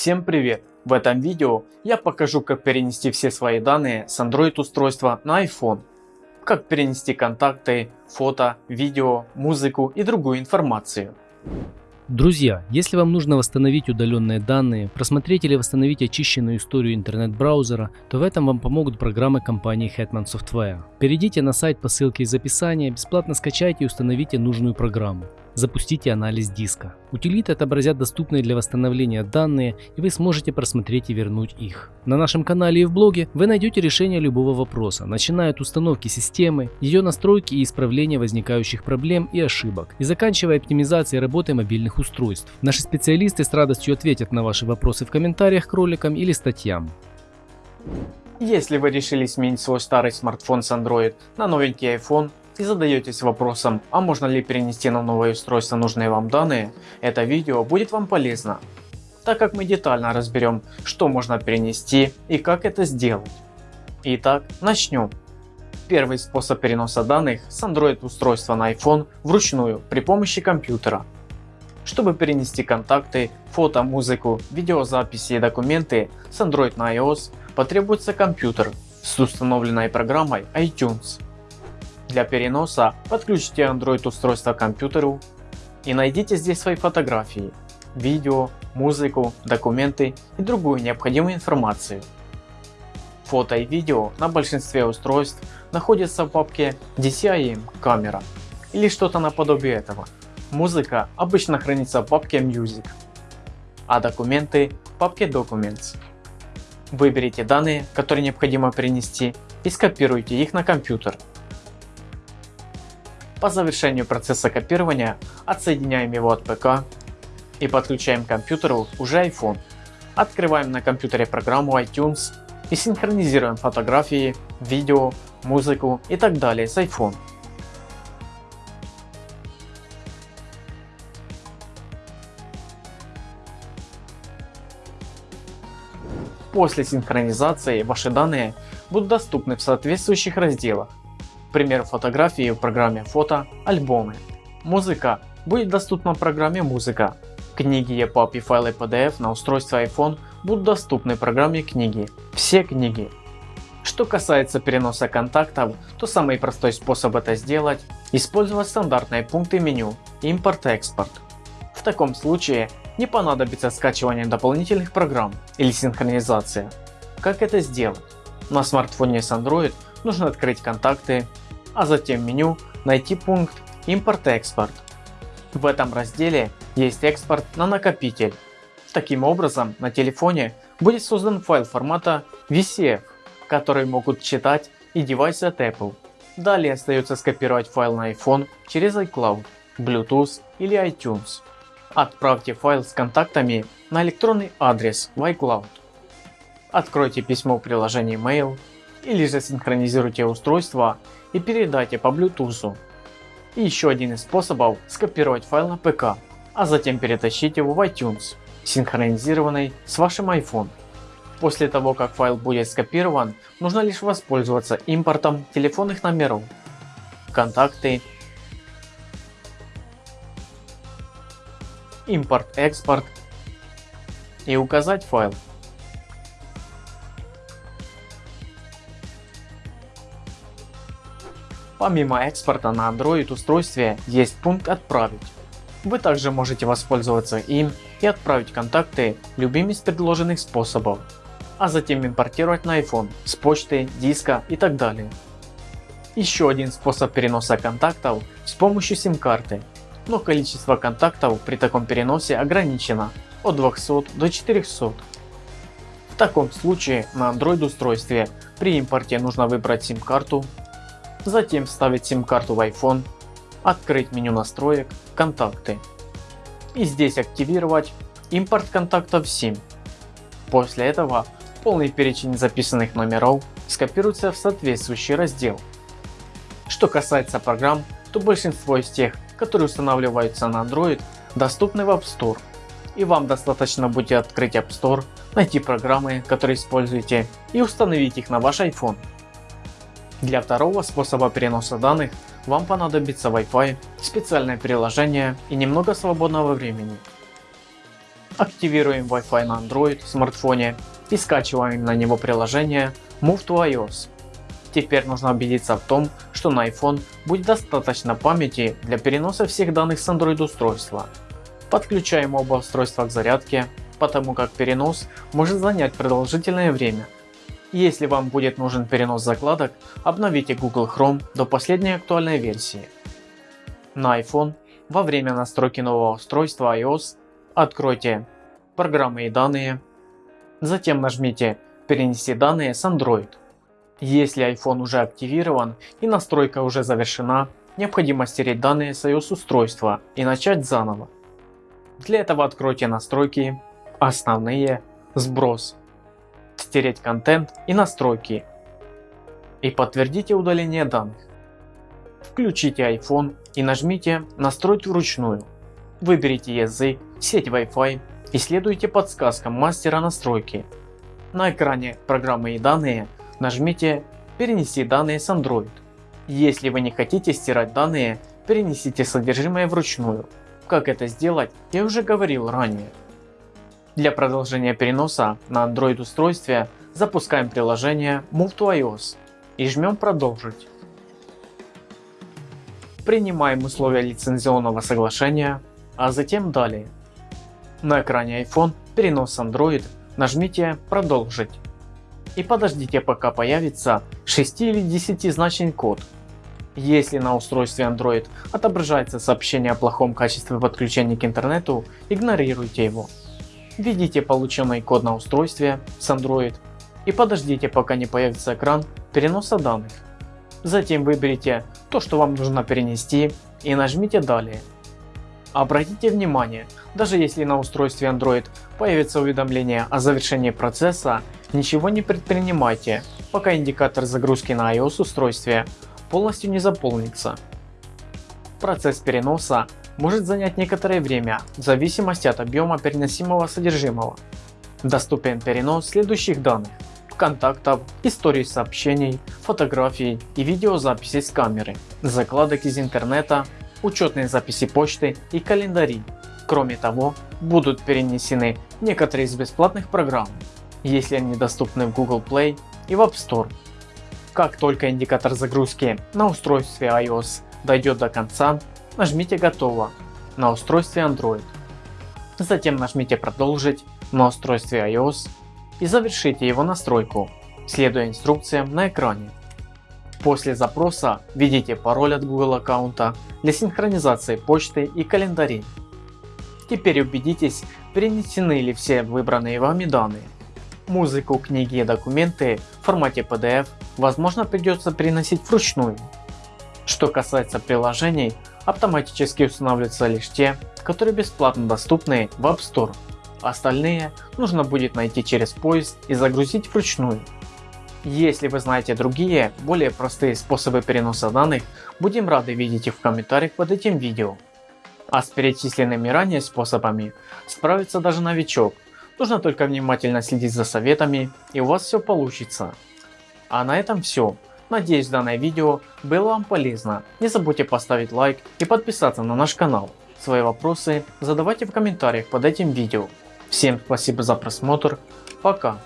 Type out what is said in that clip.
Всем привет! В этом видео я покажу как перенести все свои данные с Android устройства на iPhone. Как перенести контакты, фото, видео, музыку и другую информацию. Друзья, если вам нужно восстановить удаленные данные, просмотреть или восстановить очищенную историю интернет-браузера, то в этом вам помогут программы компании Hetman Software. Перейдите на сайт по ссылке из описания, бесплатно скачайте и установите нужную программу. Запустите анализ диска. Утилиты отобразят доступные для восстановления данные и вы сможете просмотреть и вернуть их. На нашем канале и в блоге вы найдете решение любого вопроса, начиная от установки системы, ее настройки и исправления возникающих проблем и ошибок, и заканчивая оптимизацией работы мобильных устройств. Наши специалисты с радостью ответят на ваши вопросы в комментариях к роликам или статьям. Если вы решили сменить свой старый смартфон с Android на новенький iPhone, и задаетесь вопросом, а можно ли перенести на новое устройство нужные вам данные, это видео будет вам полезно, так как мы детально разберем, что можно перенести и как это сделать. Итак, начнем. Первый способ переноса данных с Android устройства на iPhone вручную при помощи компьютера. Чтобы перенести контакты, фото, музыку, видеозаписи и документы с Android на iOS потребуется компьютер с установленной программой iTunes. Для переноса подключите Android устройство к компьютеру и найдите здесь свои фотографии, видео, музыку, документы и другую необходимую информацию. Фото и видео на большинстве устройств находятся в папке DCIM камера или что-то наподобие этого. Музыка обычно хранится в папке Music, а документы в папке Documents. Выберите данные, которые необходимо перенести и скопируйте их на компьютер. По завершению процесса копирования отсоединяем его от ПК и подключаем к компьютеру уже iPhone. Открываем на компьютере программу iTunes и синхронизируем фотографии, видео, музыку и так далее с iPhone. После синхронизации ваши данные будут доступны в соответствующих разделах пример фотографии в программе фото, альбомы. Музыка будет доступна в программе музыка. Книги EPUB и файлы PDF на устройстве iPhone будут доступны в программе книги. Все книги. Что касается переноса контактов, то самый простой способ это сделать – использовать стандартные пункты меню импорт-экспорт. В таком случае не понадобится скачивание дополнительных программ или синхронизация. Как это сделать? На смартфоне с Android нужно открыть контакты, а затем меню найти пункт импорт-экспорт. В этом разделе есть экспорт на накопитель. Таким образом на телефоне будет создан файл формата VCF, который могут читать и девайсы от Apple. Далее остается скопировать файл на iPhone через iCloud, Bluetooth или iTunes. Отправьте файл с контактами на электронный адрес в iCloud. Откройте письмо в приложении Mail или же синхронизируйте устройство и передайте по Bluetooth. И еще один из способов скопировать файл на ПК, а затем перетащить его в iTunes, синхронизированный с вашим iPhone. После того как файл будет скопирован, нужно лишь воспользоваться импортом телефонных номеров, контакты, импорт-экспорт и указать файл. Помимо экспорта на Android устройстве есть пункт «Отправить». Вы также можете воспользоваться им и отправить контакты любым из предложенных способов, а затем импортировать на iPhone с почты, диска и так далее. Еще один способ переноса контактов с помощью сим-карты, но количество контактов при таком переносе ограничено от 200 до 400. В таком случае на Android устройстве при импорте нужно выбрать сим-карту Затем вставить сим-карту в iPhone, открыть меню настроек, контакты. И здесь активировать импорт контактов SIM. После этого полный перечень записанных номеров скопируется в соответствующий раздел. Что касается программ, то большинство из тех, которые устанавливаются на Android, доступны в App Store. И вам достаточно будет открыть App Store, найти программы, которые используете и установить их на ваш iPhone. Для второго способа переноса данных вам понадобится Wi-Fi, специальное приложение и немного свободного времени. активируем Wi-Fi на Android смартфоне и скачиваем на него приложение Move to iOS. Теперь нужно убедиться в том, что на iPhone будет достаточно памяти для переноса всех данных с Android устройства. Подключаем оба устройства к зарядке, потому как перенос может занять продолжительное время. Если вам будет нужен перенос закладок, обновите Google Chrome до последней актуальной версии. На iPhone во время настройки нового устройства iOS откройте программы и данные, затем нажмите перенести данные с Android. Если iPhone уже активирован и настройка уже завершена, необходимо стереть данные с iOS устройства и начать заново. Для этого откройте настройки, основные, сброс, стереть контент и настройки и подтвердите удаление данных. Включите iPhone и нажмите настроить вручную. Выберите язык, сеть Wi-Fi и следуйте подсказкам мастера настройки. На экране программы и данные нажмите перенести данные с Android. Если вы не хотите стирать данные, перенесите содержимое вручную. Как это сделать, я уже говорил ранее. Для продолжения переноса на Android устройстве запускаем приложение Move to iOS и жмем продолжить. Принимаем условия лицензионного соглашения, а затем далее. На экране iPhone перенос Android нажмите продолжить и подождите пока появится 6 или 10 значный код. Если на устройстве Android отображается сообщение о плохом качестве подключения к интернету, игнорируйте его. Введите полученный код на устройстве с Android и подождите пока не появится экран переноса данных. Затем выберите то что вам нужно перенести и нажмите далее. Обратите внимание, даже если на устройстве Android появится уведомление о завершении процесса, ничего не предпринимайте, пока индикатор загрузки на iOS устройстве полностью не заполнится. Процесс переноса может занять некоторое время в зависимости от объема переносимого содержимого. Доступен перенос следующих данных контактов, истории сообщений, фотографий и видеозаписей с камеры, закладок из интернета, учетные записи почты и календари. Кроме того, будут перенесены некоторые из бесплатных программ, если они доступны в Google Play и в App Store. Как только индикатор загрузки на устройстве iOS дойдет до конца, нажмите «Готово» на устройстве Android. Затем нажмите «Продолжить» на устройстве iOS и завершите его настройку, следуя инструкциям на экране. После запроса введите пароль от Google аккаунта для синхронизации почты и календарей. Теперь убедитесь перенесены ли все выбранные вами данные. Музыку, книги и документы в формате PDF возможно придется переносить вручную. Что касается приложений, автоматически устанавливаются лишь те, которые бесплатно доступны в App Store. Остальные нужно будет найти через поиск и загрузить вручную. Если вы знаете другие, более простые способы переноса данных, будем рады видеть их в комментариях под этим видео. А с перечисленными ранее способами справится даже новичок. Нужно только внимательно следить за советами и у вас все получится. А на этом все. Надеюсь данное видео было вам полезно. Не забудьте поставить лайк и подписаться на наш канал. Свои вопросы задавайте в комментариях под этим видео. Всем спасибо за просмотр. Пока.